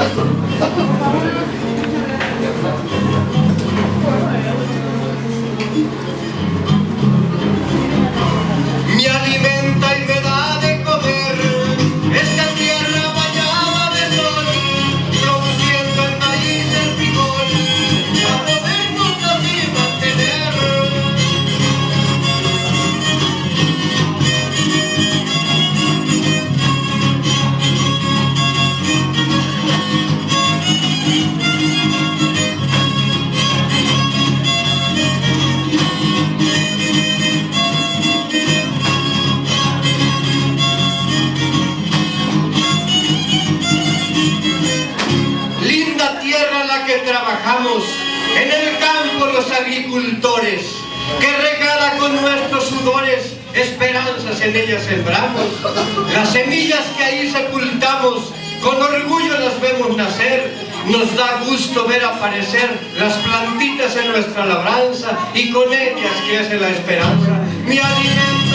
Thank you. Agricultores, que regala con nuestros sudores, esperanzas en ella sembramos. Las semillas que ahí sepultamos, con orgullo las vemos nacer, nos da gusto ver aparecer las plantitas en nuestra labranza y con ellas crece la esperanza. Mi alimenta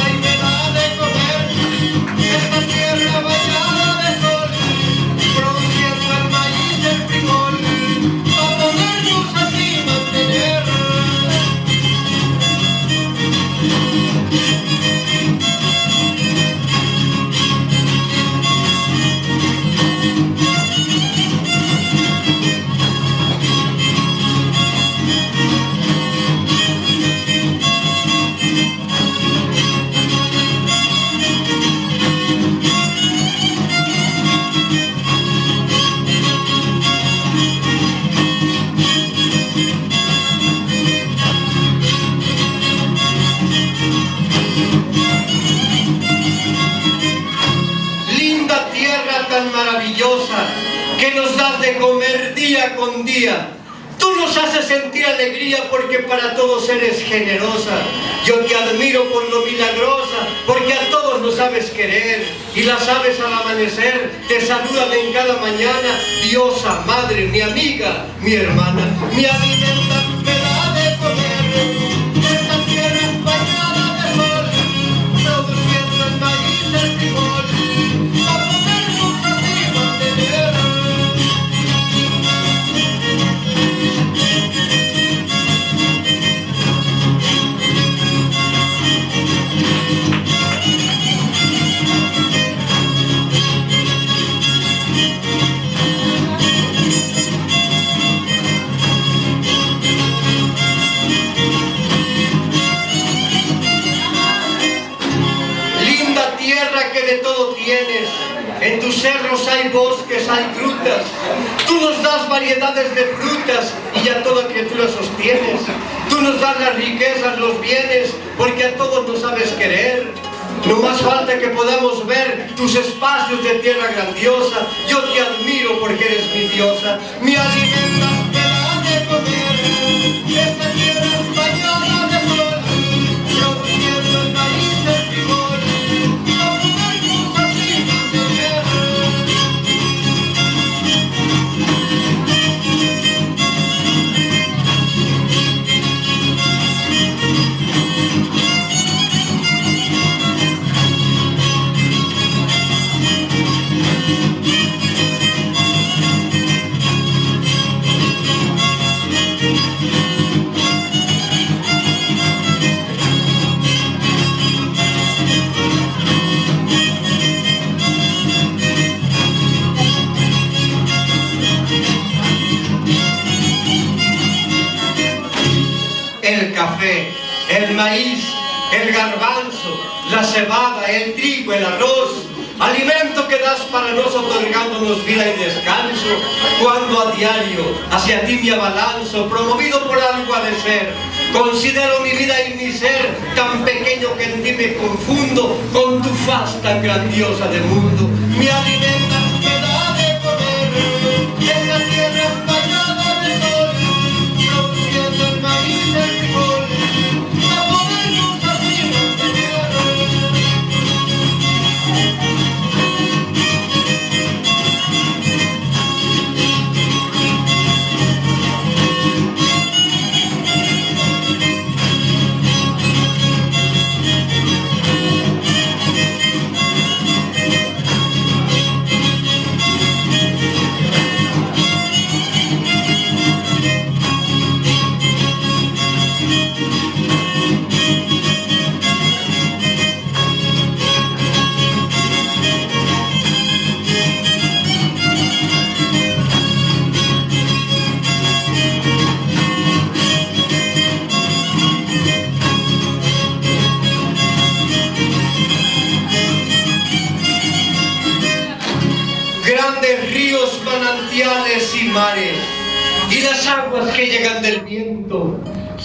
comer día con día. Tú nos haces sentir alegría porque para todos eres generosa. Yo te admiro por lo milagrosa, porque a todos nos sabes querer. Y las aves al amanecer te saludan en cada mañana. Diosa, madre, mi amiga, mi hermana, mi alimenta, bosques, hay frutas. Tú nos das variedades de frutas y a toda criatura sostienes. Tú nos das las riquezas, los bienes, porque a todos nos sabes querer. No más falta que podamos ver tus espacios de tierra grandiosa. Yo te admiro porque eres mi diosa. Mi alimenta, el garbanzo, la cebada, el trigo, el arroz, alimento que das para nos otorgándonos vida y descanso, cuando a diario hacia ti me abalanzo, promovido por algo ha de ser, considero mi vida y mi ser tan pequeño que en ti me confundo con tu faz tan grandiosa de mundo, me da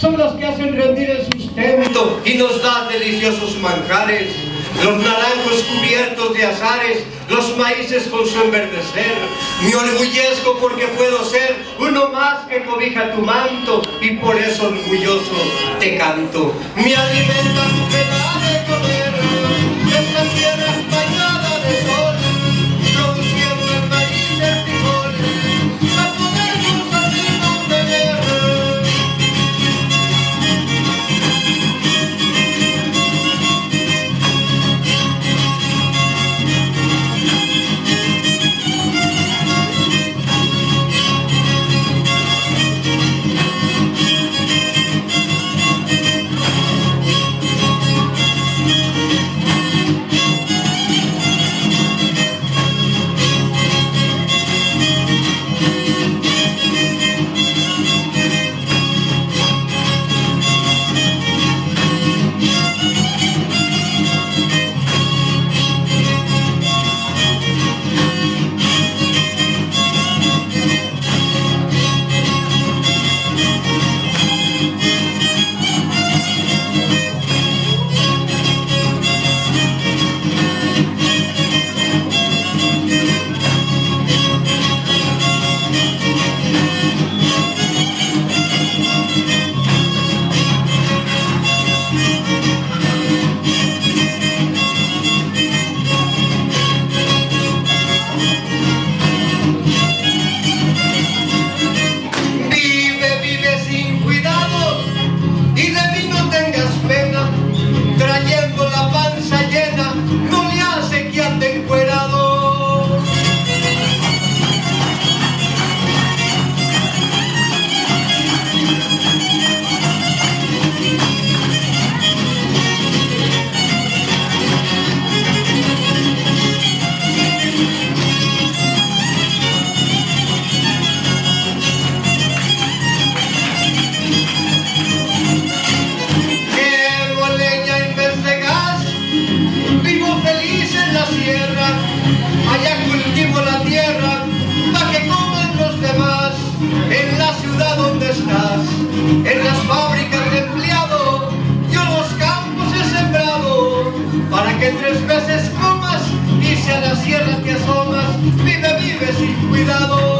son los que hacen rendir el sustento y nos dan deliciosos manjares, los naranjos cubiertos de azares, los maíces con su enverdecer. Me orgullezco porque puedo ser uno más que cobija tu manto y por eso orgulloso te canto. Me alimenta tu escomas y si a la sierra te asomas, vida vive sin cuidado.